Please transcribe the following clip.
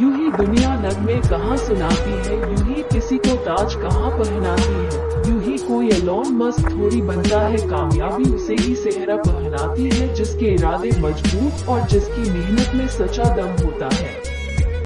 यूँ ही दुनिया नगमे कहाँ सुनाती है? यूँ ही किसी को ताज कहाँ पहनाती है? यूँ ही कोई एलोन मस्त थोड़ी बनता है, कामयाबी उसे ही सेहरा पहनाती है, जिसके इरादे मज़बूत और जिसकी मेहनत में सचा दम होता है।